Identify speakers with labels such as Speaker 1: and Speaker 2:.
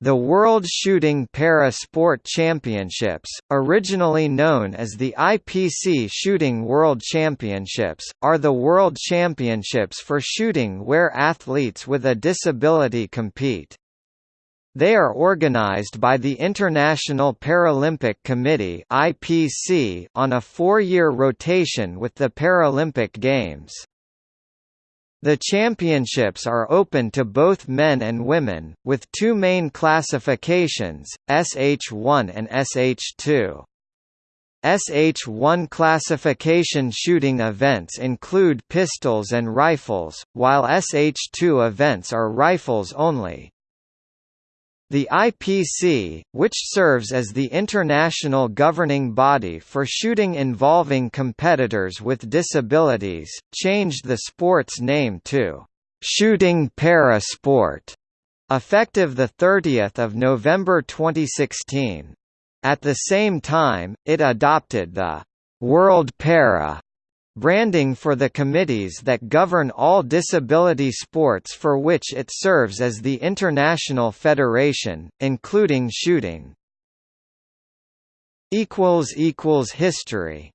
Speaker 1: The World Shooting Para Sport Championships, originally known as the IPC Shooting World Championships, are the world championships for shooting where athletes with a disability compete. They are organized by the International Paralympic Committee on a 4-year rotation with the Paralympic Games. The championships are open to both men and women, with two main classifications, SH1 and SH2. SH1 classification shooting events include pistols and rifles, while SH2 events are rifles only. The IPC, which serves as the international governing body for shooting involving competitors with disabilities, changed the sport's name to Shooting Para Sport, effective 30 November 2016. At the same time, it adopted the World Para branding for the committees that govern all disability sports for which it serves as the international federation, including shooting. History